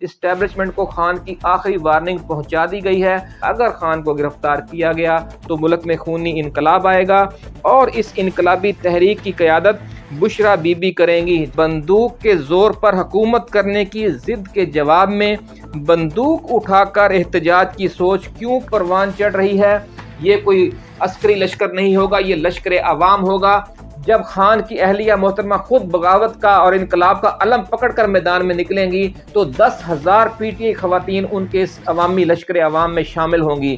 Establishment کو خان کی آخری وارننگ پہنچا دی گئی ہے۔ اگر خان کو گرفتار کیا گیا تو ملک میں خونی انقلاب آئے گا اور اس انقلابی تحریک کی قیادت بشرا بی بی کریں گی۔ بندوق کے زور پر حکومت کرنے کی ضد کے جواب میں بندوق اٹھا کر احتجاج کی سوچ کیوں پروان چڑھ رہی ہے؟ یہ کوئی عسکری لشکر نہیں ہوگا، یہ لشکر عوام ہوگا۔ جب خان کی اہلیہ محترمہ خود بغاوت کا اور انقلاب کا علم پکڑ کر میدان میں نکلیں گی، تو دس ہزار پی ٹی خواتین ان کے اس عوامی لشکر عوام میں شامل ہوں گی۔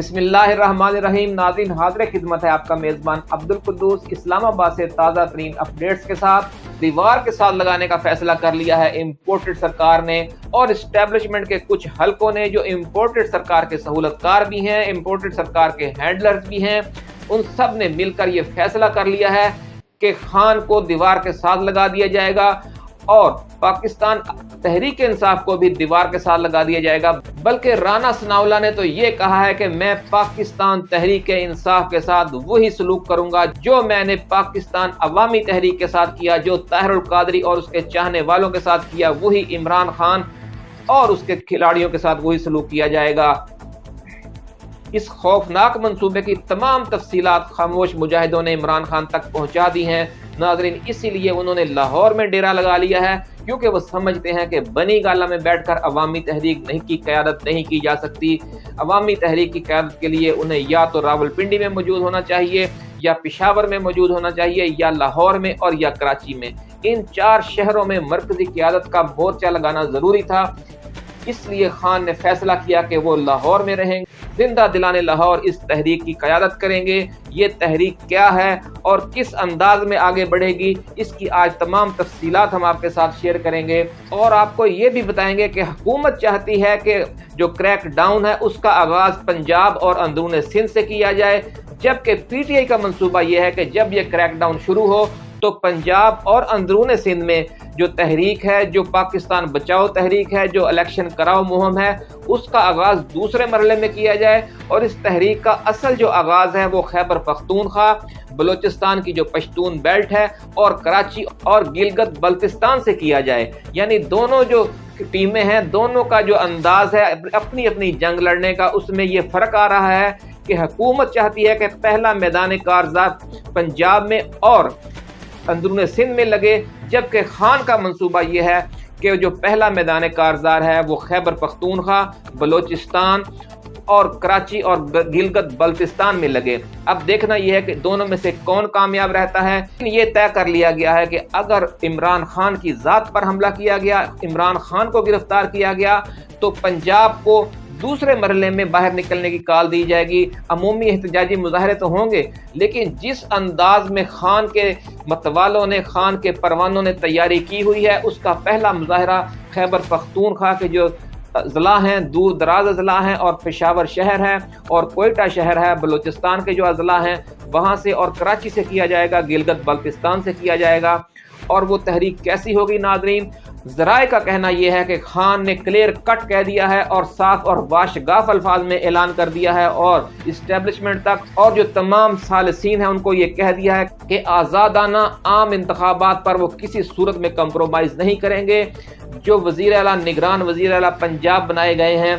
بسم اللہ الرحمن الرحیم، ناظرین، حاضر خدمت ہے آپ کا میزبان عبد القدوس اسلام آباد سے تازہ ترین اپڈیٹس کے ساتھ، دیوار کے ساتھ لگانے کا فیصلہ کر لیا ہے امپورٹڈ سرکار نے اور اسٹیبلشمنٹ کے کچھ حلقوں نے جو امپورٹڈ سرکار کے سہولت کار بھی ہیں، امپورٹڈ سرکار کے ہینڈلرز بھی ہیں، ان سب نے مل کر یہ فیصلہ کر لیا ہے کہ خان کو دیوار کے ساتھ لگا دیا جائے گا اور پاکستان تحریک انصاف کو بھی دیوار کے ساتھ لگا دیا جائے گا۔ بلکہ رانا سناولا نے تو یہ کہا ہے کہ میں پاکستان تحریک انصاف کے ساتھ وہی سلوک کروں گا جو میں نے پاکستان عوامی تحریک کے ساتھ کیا، جو طاہر القادری اور اس کے چاہنے والوں کے ساتھ کیا، وہی عمران خان اور اس کے کھلاڑیوں کے ساتھ وہی سلوک کیا جائے گا۔ اس خوفناک منصوبے کی تمام تفصیلات خاموش مجاہدوں نے عمران خان تک پہنچا دی ہیں۔ ناظرین، اسی لیے انہوں نے لاہور میں ڈیرا لگا لیا ہے، کیونکہ وہ سمجھتے ہیں کہ بنی گالا میں بیٹھ کر عوامی تحریک نہیں کی، قیادت نہیں کی جا سکتی۔ عوامی تحریک کی قیادت کے لیے انہیں یا تو راول پنڈی میں موجود ہونا چاہیے، یا پشاور میں موجود ہونا چاہیے، یا لاہور میں اور یا کراچی میں۔ ان چار شہروں میں مرکزی قیادت کا مورچہ لگانا ضروری تھا۔ اس لیے خان نے فیصلہ کیا کہ وہ لاہور میں رہیں گے۔ زندہ دلانے لاہور اس تحریک کی قیادت کریں گے۔ یہ تحریک کیا ہے اور کس انداز میں آگے بڑھے گی، اس کی آج تمام تفصیلات ہم آپ کے ساتھ شیئر کریں گے۔ اور آپ کو یہ بھی بتائیں گے کہ حکومت چاہتی ہے کہ جو کریک ڈاؤن ہے، اس کا آغاز پنجاب اور اندرون سندھ سے کیا جائے۔ جبکہ پی ٹی آئی کا منصوبہ یہ ہے کہ جب یہ کریک ڈاؤن شروع ہو تو پنجاب اور اندرون سندھ میں جو تحریک ہے، جو پاکستان بچاؤ تحریک ہے، جو الیکشن کراؤ مہم ہے، اس کا آغاز دوسرے مرحلے میں کیا جائے اور اس تحریک کا اصل جو آغاز ہے وہ خیبر پختونخوا بلوچستان کی جو پشتون بیلٹ ہے اور کراچی اور گلگت بلتستان سے کیا جائے۔ یعنی دونوں جو ٹیمیں ہیں، دونوں کا جو انداز ہے، اپنی اپنی جنگ لڑنے کا، اس میں یہ فرق آ رہا ہے کہ حکومت چاہتی ہے کہ پہلا میدان کارزات پنجاب میں اور اندرون سندھ میں لگے، جبکہ خان کا منصوبہ یہ ہے کہ جو پہلا میدان کارزار ہے وہ خیبر پختونخوا، بلوچستان اور کراچی اور گلگت بلتستان میں لگے۔ اب دیکھنا یہ ہے کہ دونوں میں سے کون کامیاب رہتا ہے۔ یہ طے کر لیا گیا ہے کہ اگر عمران خان کی ذات پر حملہ کیا گیا، عمران خان کو گرفتار کیا گیا، تو پنجاب کو دوسرے مرحلے میں باہر نکلنے کی کال دی جائے گی۔ عمومی احتجاجی مظاہرے تو ہوں گے، لیکن جس انداز میں خان کے متوالوں نے، خان کے پروانوں نے تیاری کی ہوئی ہے، اس کا پہلا مظاہرہ خیبر پختونخوا کے جو اضلاع ہیں، دور دراز اضلاع ہیں اور پشاور شہر ہے اور کوئٹہ شہر ہے، بلوچستان کے جو اضلاع ہیں، وہاں سے اور کراچی سے کیا جائے گا گلگت بلتستان سے کیا جائے گا اور وہ تحریک کیسی ہوگی ناظرین؟ ذرائع کا کہنا یہ ہے کہ خان نے کلیئر کٹ کہہ دیا ہے اور صاف اور واشگاف الفاظ میں اعلان کر دیا ہے اور اسٹیبلشمنٹ تک اور جو تمام سالسین ہیں ان کو یہ کہہ دیا ہے کہ آزادانہ عام انتخابات پر وہ کسی صورت میں کمپرومائز نہیں کریں گے۔ جو وزیر اعلیٰ، نگران وزیر اعلیٰ پنجاب بنائے گئے ہیں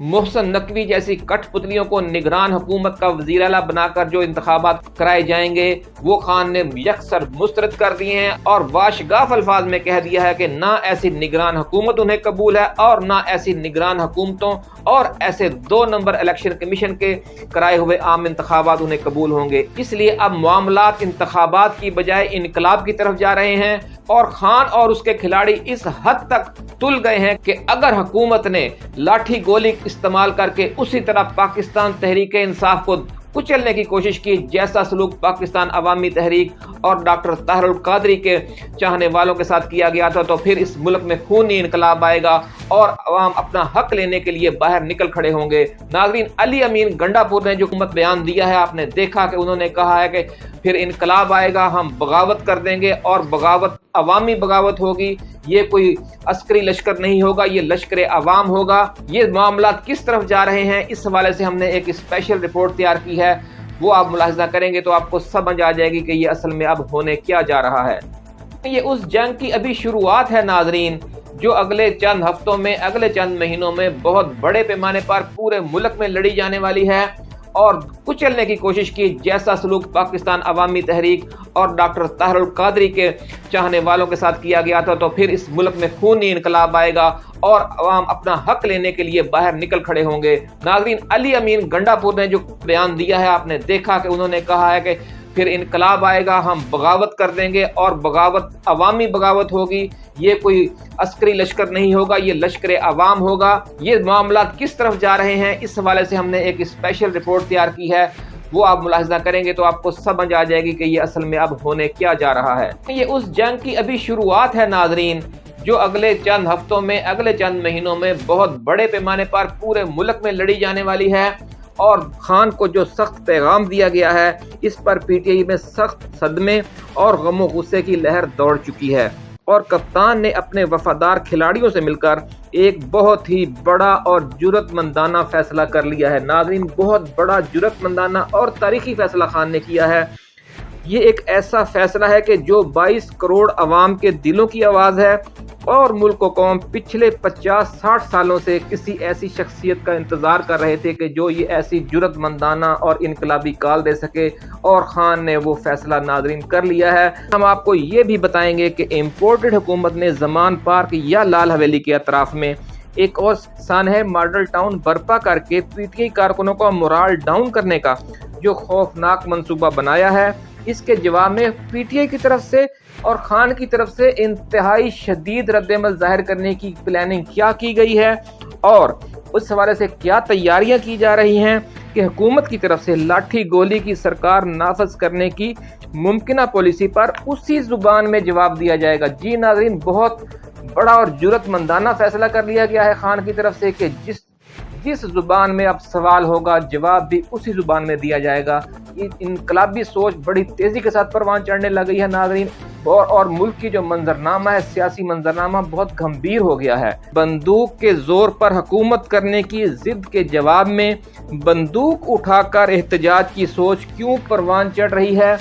محسن نقوی جیسی کٹ پتلیوں کو نگران حکومت کا وزیر اعلیٰ بنا کر جو انتخابات کرائے جائیں گے، وہ خان نے یکسر مسترد کر دیے ہیں اور واشگاف الفاظ میں کہہ دیا ہے کہ نہ ایسی نگران حکومت انہیں قبول ہے اور نہ ایسی نگران حکومتوں اور ایسے دو نمبر الیکشن کمیشن کے کرائے ہوئے عام انتخابات انہیں قبول ہوں گے۔ اس لیے اب معاملات انتخابات کی بجائے انقلاب کی طرف جا رہے ہیں اور خان اور اس کے کھلاڑی اس حد تک تل گئے ہیں کہ اگر حکومت نے لاٹھی گولی استعمال کر کے اسی طرح پاکستان تحریک انصاف کو کچلنے کی کوشش کی، جیسا سلوک پاکستان عوامی تحریک اور ڈاکٹر طاہر القادری کے چاہنے والوں کے ساتھ کیا گیا تھا، تو پھر اس ملک میں خونی انقلاب آئے گا اور عوام اپنا حق لینے کے لیے باہر نکل کھڑے ہوں گے۔ ناظرین، علی امین گنڈا پور نے جو حکومت بیان دیا ہے، آپ نے دیکھا کہ انہوں نے کہا ہے کہ پھر انقلاب آئے گا، ہم بغاوت کر دیں گے اور بغاوت عوامی بغاوت ہوگی، یہ کوئی عسکری لشکر نہیں ہوگا، یہ لشکر عوام ہوگا۔ یہ معاملات کس طرف جا رہے ہیں، اس حوالے سے ہم نے ایک اسپیشل رپورٹ تیار کی ہے۔ وہ آپ ملاحظہ کریں گے تو آپ کو سمجھ آ جائے گی کہ یہ اصل میں اب ہونے کیا جا رہا ہے۔ یہ اس جنگ کی ابھی شروعات ہے ناظرین، جو اگلے چند ہفتوں میں، اگلے چند مہینوں میں بہت بڑے پیمانے پر پورے ملک میں لڑی جانے والی ہے۔ اور کچلنے کی کوشش کی۔ جیسا سلوک پاکستان عوامی تحریک اور ڈاکٹر طاہر القادری کے چاہنے والوں کے ساتھ کیا گیا تھا، تو پھر اس ملک میں خونی انقلاب آئے گا اور عوام اپنا حق لینے کے لیے باہر نکل کھڑے ہوں گے۔ ناظرین، علی امین گنڈا پور نے جو بیان دیا ہے، آپ نے دیکھا کہ انہوں نے کہا ہے کہ پھر انقلاب آئے گا، ہم بغاوت کر دیں گے اور بغاوت، عوامی بغاوت ہوگی۔ یہ کوئی عسکری لشکر نہیں ہوگا، یہ لشکر عوام ہوگا۔ یہ معاملات کس طرف جا رہے ہیں؟ اس حوالے سے ہم نے ایک اسپیشل رپورٹ تیار کی ہے۔ وہ آپ ملاحظہ کریں گے تو آپ کو سمجھ آ جائے گی کہ یہ اصل میں اب ہونے کیا جا رہا ہے۔ یہ اس جنگ کی ابھی شروعات ہے ناظرین، جو اگلے چند ہفتوں میں، اگلے چند مہینوں میں بہت بڑے پیمانے پر پورے ملک میں لڑی جانے والی ہے۔ اور خان کو جو سخت پیغام دیا گیا ہے، اس پر پی ٹی آئی میں سخت صدمے اور غم و غصے کی لہر دوڑ چکی ہے۔ اور کپتان نے اپنے وفادار کھلاڑیوں سے مل کر ایک بہت ہی بڑا اور جرت مندانہ فیصلہ کر لیا ہے۔ ناظرین، بہت بڑا جرت مندانہ اور تاریخی فیصلہ خان نے کیا ہے۔ یہ ایک ایسا فیصلہ ہے کہ جو بائیس کروڑ عوام کے دلوں کی آواز ہے اور ملک و قوم پچھلے پچاس ساٹھ سالوں سے کسی ایسی شخصیت کا انتظار کر رہے تھے کہ جو یہ ایسی جرت مندانہ اور انقلابی کال دے سکے اور خان نے وہ فیصلہ ناظرین کر لیا ہے۔ ہم آپ کو یہ بھی بتائیں گے کہ امپورٹڈ حکومت نے زمان پارک یا لال حویلی کے اطراف میں ایک اور سان ہے ماڈل ٹاؤن برپا کر کے پی ٹی کارکنوں کا مرال ڈاؤن کرنے کا جو خوفناک منصوبہ بنایا ہے۔ اس کے جواب میں پی ٹی آئی کی طرف سے اور خان کی طرف سے انتہائی شدید رد عمل ظاہر کرنے کی پلاننگ کیا کی گئی ہے اور اس حوالے سے کیا تیاریاں کی جا رہی ہیں کہ حکومت کی طرف سے لاٹھی گولی کی سرکار نافذ کرنے کی ممکنہ پالیسی پر اسی زبان میں جواب دیا جائے گا۔ جی ناظرین، بہت بڑا اور جرت مندانہ فیصلہ کر لیا گیا ہے خان کی طرف سے کہ جس جس زبان میں اب سوال ہوگا، جواب بھی اسی زبان میں دیا جائے گا۔ انقلابی سوچ بڑی تیزی کے ساتھ پروان چڑھنے لگی ہے، ناظرین۔ اور اور ملک کی جو منظرنامہ ہے، سیاسی منظرنامہ بہت گھمبیر ہو گیا ہے۔ بندوق کے زور پر حکومت کرنے کی ضد کے جواب میں بندوق اٹھا کر احتجاج کی سوچ کیوں پروان چڑھ رہی ہے؟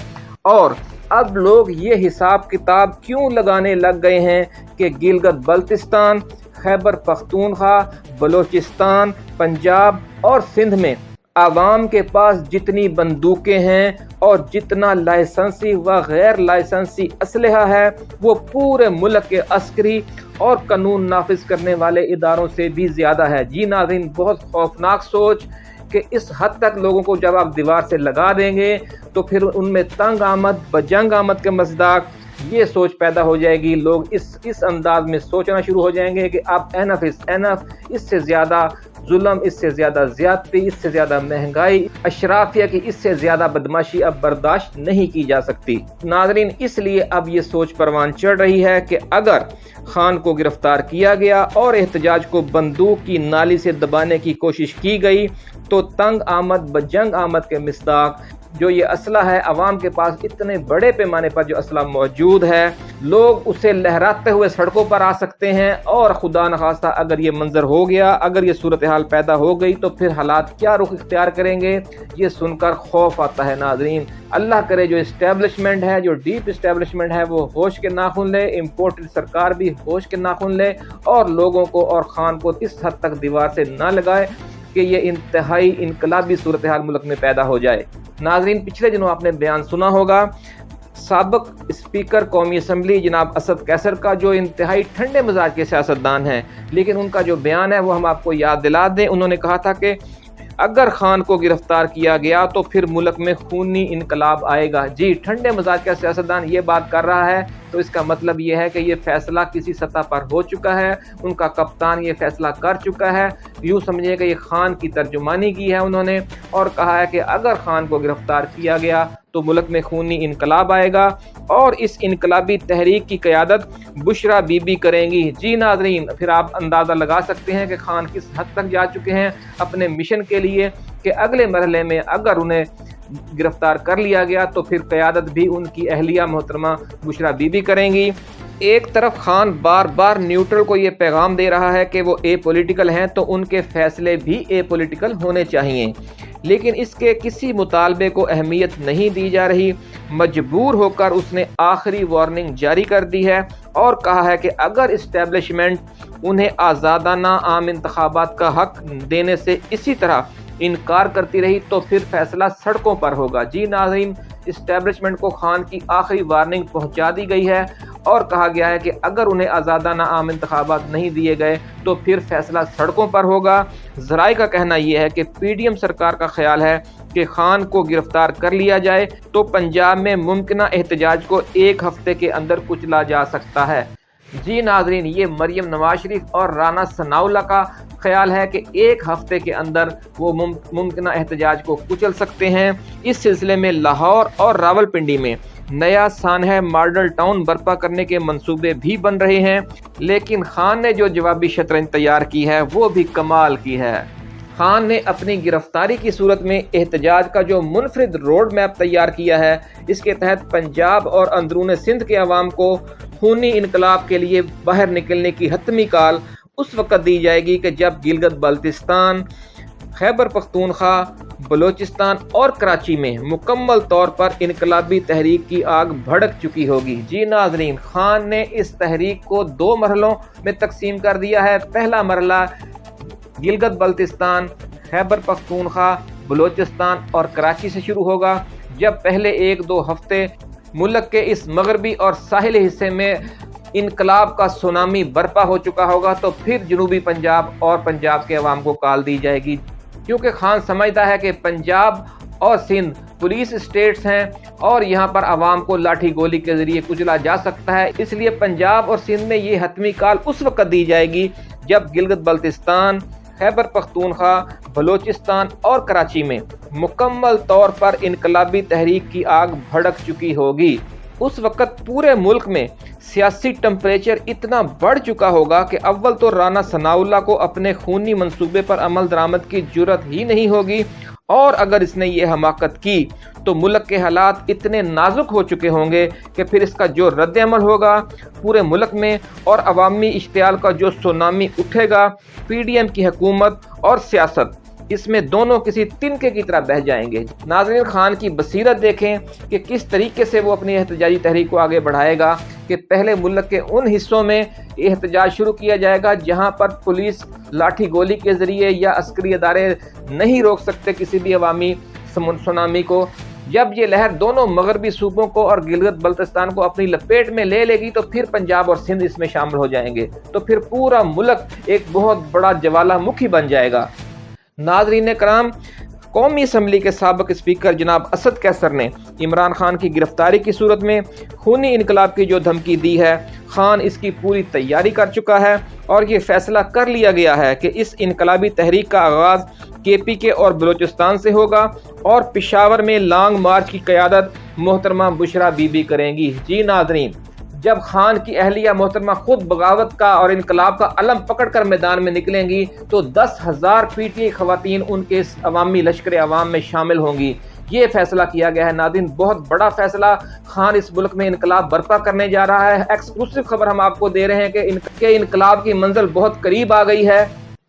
اور اب لوگ یہ حساب کتاب کیوں لگانے لگ گئے ہیں کہ گلگت بلتستان خیبر، پختونخوا، بلوچستان، پنجاب اور سندھ میں۔ عوام کے پاس جتنی بندوقیں ہیں اور جتنا لائسنسی و غیر لائسنسی اسلحہ ہے، وہ پورے ملک کے عسکری اور قانون نافذ کرنے والے اداروں سے بھی زیادہ ہے۔ جی ناظرین، بہت خوفناک سوچ کہ اس حد تک لوگوں کو جب آپ دیوار سے لگا دیں گے، تو پھر ان میں تنگ آمد، بجنگ آمد کے مزداق یہ سوچ پیدا ہو جائے گی۔ لوگ اس اس انداز میں سوچنا شروع ہو جائیں گے کہ اب اینف اس اینف اس سے زیادہ ظلم، اس سے زیادہ زیادتی، اس سے زیادہ مہنگائی، اشرافیہ کی اس سے زیادہ بدماشی اب برداشت نہیں کی جا سکتی۔ ناظرین، اس لیے اب یہ سوچ پروان چڑھ رہی ہے کہ اگر خان کو گرفتار کیا گیا اور احتجاج کو بندوق کی نالی سے دبانے کی کوشش کی گئی، تو تنگ آمد، بجنگ آمد کے مصداق جو یہ اسلحہ ہے، عوام کے پاس اتنے بڑے پیمانے پر جو اسلحہ موجود ہے، لوگ اسے لہراتے ہوئے سڑکوں پر آ سکتے ہیں۔ اور خدا نخواستہ، اگر یہ منظر ہو گیا، اگر یہ صورتحال پیدا ہو گئی، تو پھر حالات کیا رخ اختیار کریں گے؟ یہ سن کر خوف آتا ہے ناظرین۔ اللہ کرے جو اسٹیبلشمنٹ ہے، جو ڈیپ اسٹیبلشمنٹ ہے، وہ ہوش کے ناخن لے۔ امپورٹڈ سرکار بھی ہوش کے ناخن لے۔ اور لوگوں کو اور خان کو اس حد تک دیوار سے نہ لگائے۔ کہ یہ انتہائی انقلابی صورتحال ملک میں پیدا ہو جائے۔ ناظرین، پچھلے دنوں آپ نے بیان سنا ہوگا، سابق اسپیکر قومی اسمبلی جناب اسد کیسر کا جو انتہائی ٹھنڈے مزاج کے سیاستدان ہیں، لیکن ان کا جو بیان ہے وہ ہم آپ کو یاد دلا دیں۔ انہوں نے کہا تھا کہ اگر خان کو گرفتار کیا گیا تو پھر ملک میں خونی انقلاب آئے گا۔ جی ٹھنڈے مزاج کا سیاستدان یہ بات کر رہا ہے، تو اس کا مطلب یہ ہے کہ یہ فیصلہ کسی سطح پر ہو چکا ہے۔ ان کا کپتان یہ فیصلہ کر چکا ہے۔ یوں سمجھے کہ یہ خان کی ترجمانی کی ہے انہوں نے اور کہا ہے کہ اگر خان کو گرفتار کیا گیا تو ملک میں خونی انقلاب آئے گا اور اس انقلابی تحریک کی قیادت بشرا بی بی کریں گی۔ جی ناظرین، پھر آپ اندازہ لگا سکتے ہیں کہ خان کس حد تک جا چکے ہیں اپنے مشن کے لیے کہ اگلے مرحلے میں اگر انہیں گرفتار کر لیا گیا تو پھر قیادت بھی ان کی اہلیہ محترمہ بشرا بی بی کریں گی۔ ایک طرف خان بار بار نیوٹرل کو یہ پیغام دے رہا ہے کہ وہ اے پولیٹیکل ہیں تو ان کے فیصلے بھی اے پولیٹیکل ہونے چاہیے لیکن اس کے کسی مطالبے کو اہمیت نہیں دی جا رہی۔ مجبور ہو کر اس نے آخری وارننگ جاری کر دی ہے اور کہا ہے کہ اگر اسٹیبلشمنٹ انہیں آزادانہ عام انتخابات کا حق دینے سے اسی طرح انکار کرتی رہی تو پھر فیصلہ سڑکوں پر ہوگا۔ جی ناظرین اسٹیبلشمنٹ کو خان کی آخری وارننگ پہنچا دی گئی ہے اور کہا گیا ہے کہ اگر انہیں آزادانہ عام انتخابات نہیں دیے گئے تو پھر فیصلہ سڑکوں پر ہوگا۔ ذرائع کا کہنا یہ ہے کہ پی ڈی ایم سرکار کا خیال ہے کہ خان کو گرفتار کر لیا جائے تو پنجاب میں ممکنہ احتجاج کو ایک ہفتے کے اندر کچلا جا سکتا ہے۔ جی ناظرین، یہ مریم نواز شریف اور رانا ثناء کا خیال ہے کہ ایک ہفتے کے اندر وہ ممکنہ احتجاج کو کچل سکتے ہیں۔ اس سلسلے میں لاہور اور راول پنڈی میں نیا سانحہ ماڈل ٹاؤن برپا کرنے کے منصوبے بھی بن رہے ہیں، لیکن خان نے جو جوابی شطرنج تیار کی ہے، وہ بھی کمال کی ہے۔ خان نے اپنی گرفتاری کی صورت میں احتجاج کا جو منفرد روڈ میپ تیار کیا ہے، اس کے تحت پنجاب اور اندرون سندھ کے عوام کو خونی انقلاب کے لیے باہر نکلنے کی حتمی کال اس وقت دی جائے گی کہ جب گلگت بلتستان، خیبر پختونخوا، بلوچستان اور کراچی میں مکمل طور پر انقلابی تحریک کی آگ بھڑک چکی ہوگی۔ جی ناظرین، خان نے اس تحریک کو دو مرحلوں میں تقسیم کر دیا ہے۔ پہلا مرحلہ گلگت بلتستان، خیبر پختونخوا، بلوچستان اور کراچی سے شروع ہوگا، جب پہلے ایک دو ہفتے ملک کے اس مغربی اور ساحلی حصے میں انقلاب کا سونامی برپا ہو چکا ہوگا، تو پھر جنوبی پنجاب اور پنجاب کے عوام کو کال دی جائے گی۔ کیونکہ خان سمجھتا ہے کہ پنجاب اور سندھ پولیس اسٹیٹس ہیں اور یہاں پر عوام کو لاٹھی گولی کے ذریعے کچلا جا سکتا ہے، اس لیے پنجاب اور سندھ میں یہ حتمی کال اس وقت دی جائے گی جب گلگت بلتستان خیبر پختونخوا، بلوچستان اور کراچی میں مکمل طور پر انقلابی تحریک کی آگ بھڑک چکی ہوگی۔ اس وقت پورے ملک میں سیاسی ٹمپریچر اتنا بڑھ چکا ہوگا کہ اول تو رانا ثناء اللہ کو اپنے خونی منصوبے پر عمل درآمد کی جرت ہی نہیں ہوگی اور اگر اس نے یہ حماقت کی تو ملک کے حالات اتنے نازک ہو چکے ہوں گے کہ پھر اس کا جو رد عمل ہوگا پورے ملک میں اور عوامی اشتعال کا جو سونامی اٹھے گا، پی ڈی ایم کی حکومت اور سیاست اس میں دونوں کسی تنکے کی طرح بہ جائیں گے۔ ناظرین، خان کی بصیرت دیکھیں کہ کس طریقے سے وہ اپنی احتجاجی تحریک کو آگے بڑھائے گا کہ پہلے ملک کے ان حصوں میں احتجاج شروع کیا جائے گا جہاں پر پولیس لاٹھی گولی کے ذریعے یا عسکری ادارے نہیں روک سکتے کسی بھی عوامی سونامی کو۔ جب یہ لہر دونوں مغربی صوبوں کو اور گلگت بلتستان کو اپنی لپیٹ میں لے لے گی تو پھر پنجاب اور سندھ اس میں شامل ہو جائیں گے۔ تو پھر پورا ملک ایک بہت بڑا جوالا مکھی بن جائے گا۔ ناظرین کرام، قومی اسمبلی کے سابق اسپیکر جناب اسد کیسر نے عمران خان کی گرفتاری کی صورت میں خونی انقلاب کی جو دھمکی دی ہے، خان اس کی پوری تیاری کر چکا ہے اور یہ فیصلہ کر لیا گیا ہے کہ اس انقلابی تحریک کا آغاز کے پی کے اور بلوچستان سے ہوگا اور پشاور میں لانگ مارچ کی قیادت محترمہ بشرا بی بی کریں گی۔ جی ناظرین جب خان کی اہلیہ محترمہ خود بغاوت کا اور انقلاب کا علم پکڑ کر میدان میں نکلیں گی، تو دس ہزار پی ٹی خواتین ان کے عوامی لشکر عوام میں شامل ہوں گی۔ یہ فیصلہ کیا گیا ہے۔ نادین، بہت بڑا فیصلہ۔ خان اس ملک میں انقلاب برپا کرنے جا رہا ہے۔ ایکسکلوسو خبر ہم آپ کو دے رہے ہیں کہ انقلاب کی منزل بہت قریب آ گئی ہے۔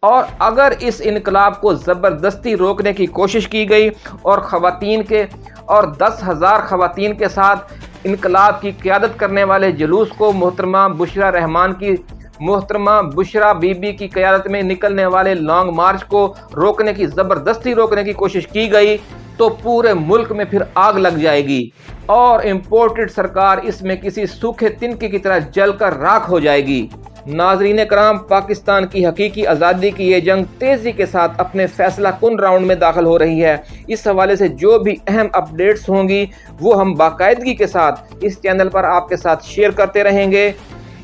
اور اگر اس انقلاب کو زبردستی روکنے کی کوشش کی گئی اور خواتین کے اور دس ہزار خواتین کے ساتھ انقلاب کی قیادت کرنے والے جلوس کو محترمہ بشرا رحمان کی محترمہ بشرا بی بی کی قیادت میں نکلنے والے لانگ مارچ کو روکنے کی زبردستی روکنے کی کوشش کی گئی تو پورے ملک میں پھر آگ لگ جائے گی اور امپورٹڈ سرکار اس میں کسی سوکھے تنکے کی طرح جل کر راکھ ہو جائے گی۔ ناظرین کرام، پاکستان کی حقیقی آزادی کی یہ جنگ تیزی کے ساتھ اپنے فیصلہ کن راؤنڈ میں داخل ہو رہی ہے۔ اس حوالے سے جو بھی اہم اپڈیٹس ہوں گی، وہ ہم باقاعدگی کے ساتھ اس چینل پر آپ کے ساتھ شیئر کرتے رہیں گے۔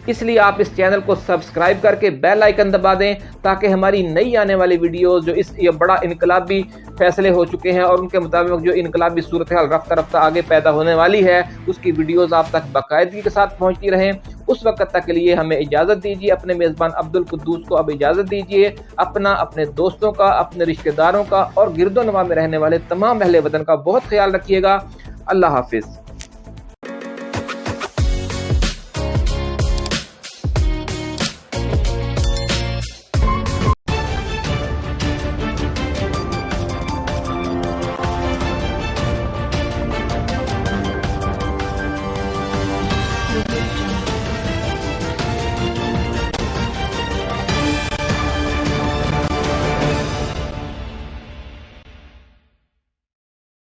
اس لیے آپ اس چینل کو سبسکرائب کر کے بیل آئیکن دبا دیں تاکہ ہماری نئی آنے والی ویڈیوز جو اس یہ بڑا انقلابی فیصلے ہو چکے ہیں اور ان کے مطابق جو انقلابی صورتحال رفتہ رفتہ آگے پیدا ہونے والی ہے، اس کی ویڈیوز آپ تک باقاعدگی کے ساتھ پہنچتی رہیں۔ اس وقت تک کے لیے ہمیں اجازت دیجیے اپنے میزبان عبد القدوس کو اب اجازت دیجیے اپنا، اپنے دوستوں کا، اپنے رشتہ داروں کا اور گرد و نواح میں رہنے والے تمام اہل وطن کا بہت خیال رکھیے گا۔ اللہ حافظ۔